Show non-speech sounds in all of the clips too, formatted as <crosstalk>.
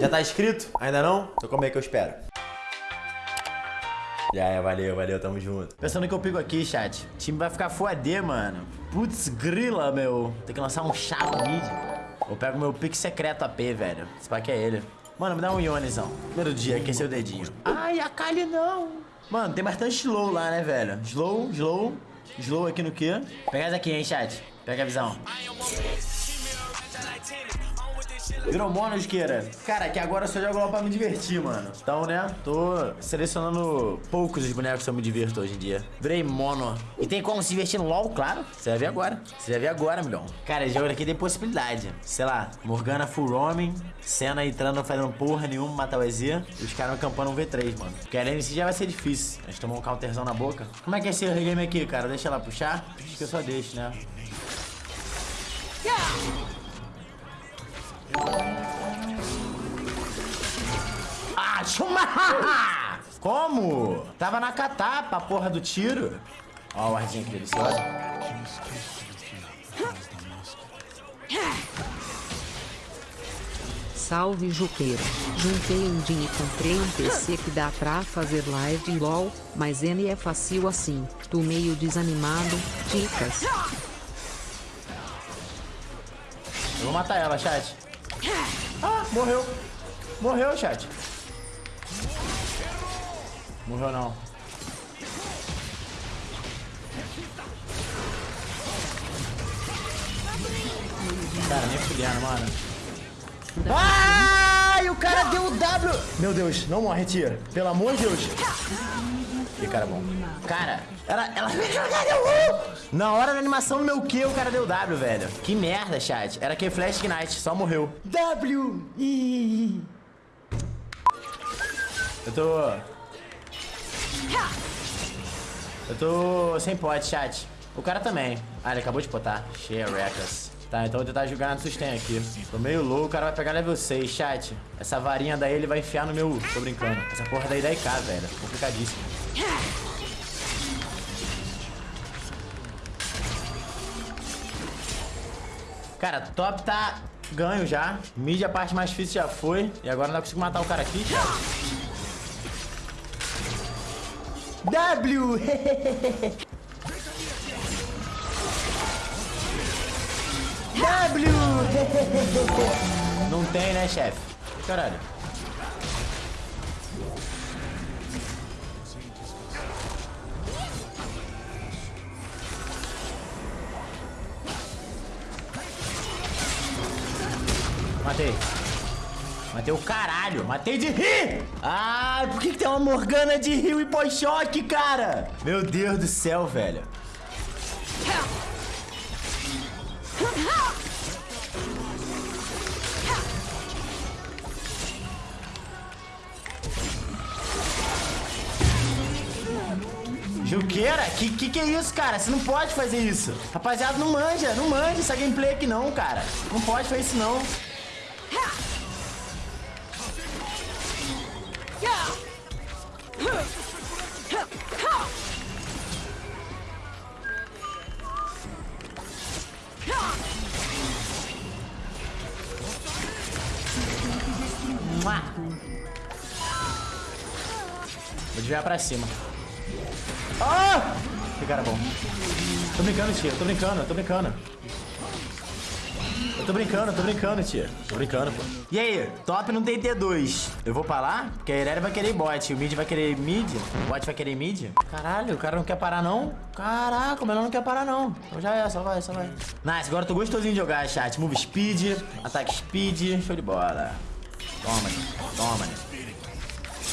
Já tá inscrito? Ainda não? Então como é que eu espero? Já é, valeu, valeu, tamo junto. Pensando que eu pico aqui, chat. O time vai ficar fuadê, mano. Putz, grila, meu. Tem que lançar um chapa mid. Eu pego meu pique secreto AP, velho. Esse pack é ele. Mano, me dá um Ionizão. Primeiro dia, aquecer o dedinho. Ai, a Kali não. Mano, tem bastante slow lá, né, velho? Slow, slow. Slow aqui no quê? Pega essa aqui, hein, chat. Pega a visão. Virou mono, isqueira. Cara, que agora eu só jogo LOL pra me divertir, mano. Então, né, tô selecionando poucos os bonecos que eu me divirto hoje em dia. Virei mono. E tem como se divertir no LOL, claro. Você vai ver agora. Você vai ver agora, milhão. Cara, esse jogo aqui tem possibilidade. Sei lá, Morgana full homem, Senna entrando fazendo porra nenhuma, matar o EZ. E os caras campando um V3, mano. Porque a LNC já vai ser difícil. A gente tomou um counterzão na boca. Como é que é esse regame aqui, cara? Deixa ela puxar? Acho que eu só deixo, né? Ah, Como? Tava na catapa a porra do tiro. Ó o arzinho que delicioso. Salve Juqueira. Juntei um din e comprei um PC que dá pra fazer live em LOL, mas N é fácil assim. Tu meio desanimado, dicas. Eu vou matar ela, chat. Ah, morreu. Morreu, chat. Morreu não. Cara, nem fudendo, mano. Ai, o cara deu o W. Meu Deus, não morre, tia. Pelo amor de Deus. Que cara bom. Cara, ela, ela. Na hora da animação do meu Q, o cara deu W, velho. Que merda, chat. Era que Flash Ignite, só morreu. W. Eu tô... Eu tô sem pot, chat. O cara também. Ah, ele acabou de potar. Cheia Reckless. Tá, então vou tentar jogar no sustain aqui. Tô meio low, o cara vai pegar level 6, chat. Essa varinha daí ele vai enfiar no meu... Tô brincando. Essa porra daí dá IK, velho. Complicadíssimo. Cara, top tá ganho já. Mid a parte mais difícil já foi. E agora não consigo matar o cara aqui, chat. W! W! Não tem, né, chefe? Caralho. Matei. Matei o caralho. Matei de rir. Ai, por que, que tem uma Morgana de rio e pós-choque, cara? Meu Deus do céu, velho. Juqueira? Que, que que é isso, cara? Você não pode fazer isso. Rapaziada, não manja, não manja essa gameplay aqui não, cara. Não pode fazer isso não. Vou desviar pra cima. Ah! Que cara bom. Tô brincando, tia. Tô brincando, tô brincando. Eu tô brincando, tô brincando, tia. Tô brincando, pô. E aí, top não tem T2. Eu vou pra lá? Porque a Irelia vai querer bot. O mid vai querer mid. O bot vai querer mid. Caralho, o cara não quer parar, não? Caraca, o melhor não quer parar, não. Então já é, só vai, só vai. Nice, agora eu tô gostosinho de jogar, chat. Move speed, ataque speed. Show de bola. Toma, toma, toma.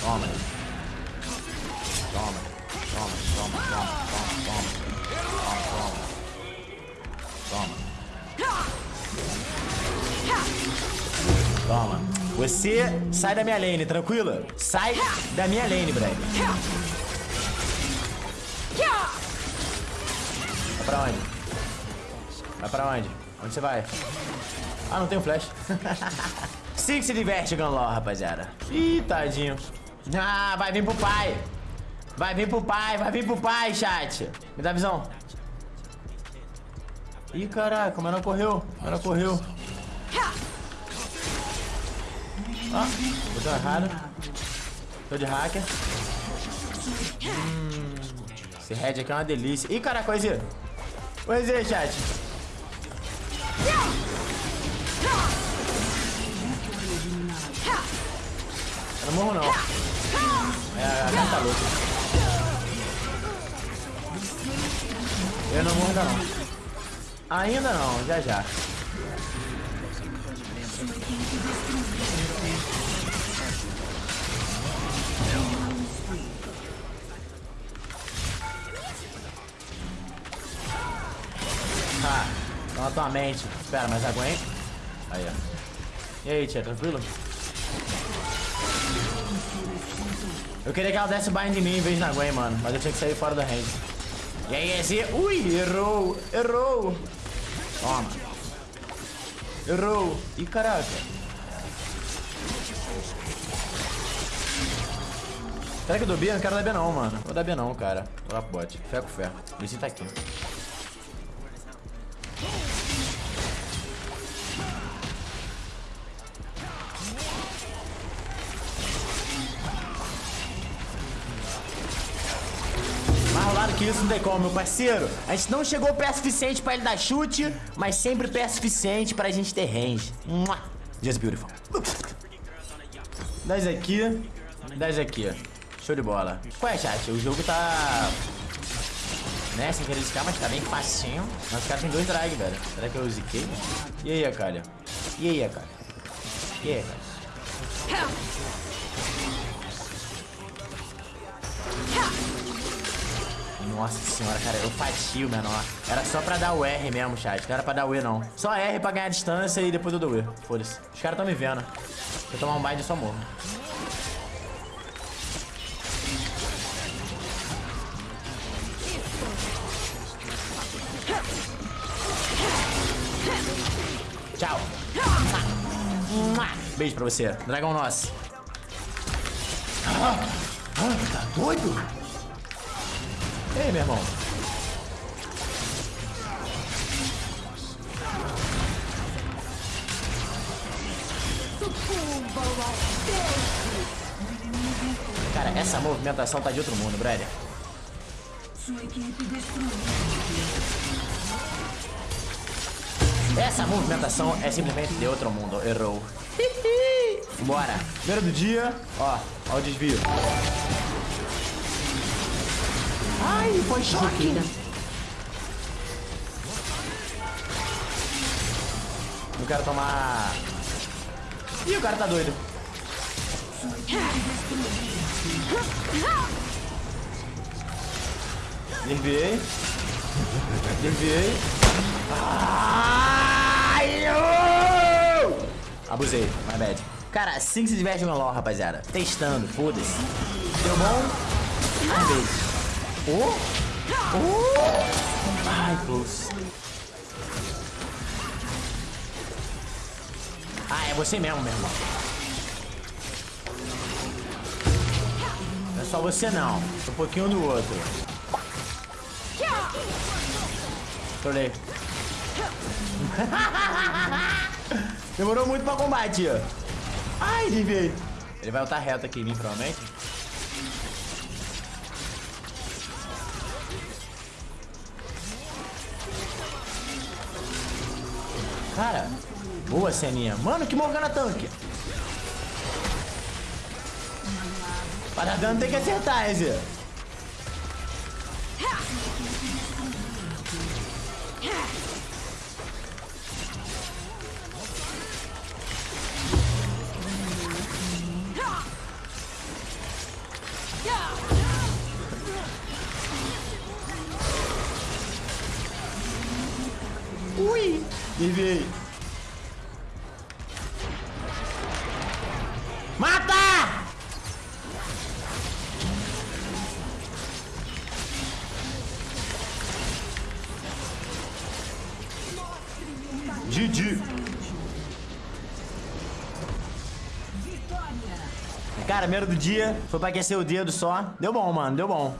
Toma, toma, toma, toma, toma, toma. Toma, toma. Toma. Você sai da minha lane, tranquilo? Sai da minha lane, brother. Vai pra onde? Vai pra onde? Onde você vai? Ah, não tem um flash. <laughs> Sim que se diverte, Gunlaw, rapaziada. Ih, tadinho. Ah, vai vir pro pai. Vai vir pro pai, vai vir pro pai, chat. Me dá visão. Ih, caraca, o menor correu. O menor correu. Ó, botou errado. Tô de hacker. Hum, esse head aqui é uma delícia. Ih, caraca, o EZ. O chat. Eu não morro, não. É, a cara tá louca. Eu não morro ainda não. Ainda não, já já. Ah, calma tua mente. Espera, mas aguenta. Aí, ó. E aí, tia, tranquilo? Eu queria que ela desse bind em mim em vez na Gwen, mano. Mas eu tinha que sair fora da range. E aí, esse... Ui, errou. Errou. Toma. Errou. Ih, caraca. Será que eu dou B? Eu não quero dar B não, mano. Vou dar B não, cara. Vou pro bot. Fé com fé. Esse tá aqui. Rolado que isso não tem como, meu parceiro. A gente não chegou pé suficiente pra ele dar chute, mas sempre pé suficiente pra gente ter range. Mua. Just beautiful. 10 aqui, 10 aqui. Show de bola. Qual é, chat? O jogo tá... Né, sem querer riscar, mas tá bem facinho. Mas os caras tem dois drag, velho. Será que eu ziquei? E aí, Akalha? E aí, Akalha? E aí, Akalha? Nossa senhora, cara, eu fatio menor. Era só pra dar o R mesmo, chat. Não era pra dar o E, não. Só R pra ganhar distância e depois eu dou o E. Foda-se. Os caras tão me vendo. Se eu tomar um bind, eu só morro. Tchau. Beijo pra você. Dragão nosso. Ah, tá doido? Ei, meu irmão. Cara, essa movimentação tá de outro mundo, brother. Essa movimentação é simplesmente de outro mundo. Errou. <laughs> Bora. Primeiro do dia. Ó, ó o desvio. Ai, foi choque. Não quero tomar... Ih, o cara tá doido. Desviei. Desviei. Ai! Abusei, my bad. Cara, assim que se diverte no LoL, rapaziada. Testando, foda-se. Deu bom? Às vezes. Oh! Oh! Ai, close. Ah, é você mesmo, meu irmão. Não é só você não. Um pouquinho do outro. Trolei. <laughs> Demorou muito pra combate. Ai, desviei. Ele vai voltar reto aqui em mim, provavelmente. Cara, boa ceninha. Mano, que Morgana tanque. Para dano tem que acertar, Ezio. Ui! Desviei. Mata! GG. Cara, primeiro do dia, foi pra aquecer o dedo só. Deu bom, mano, deu bom.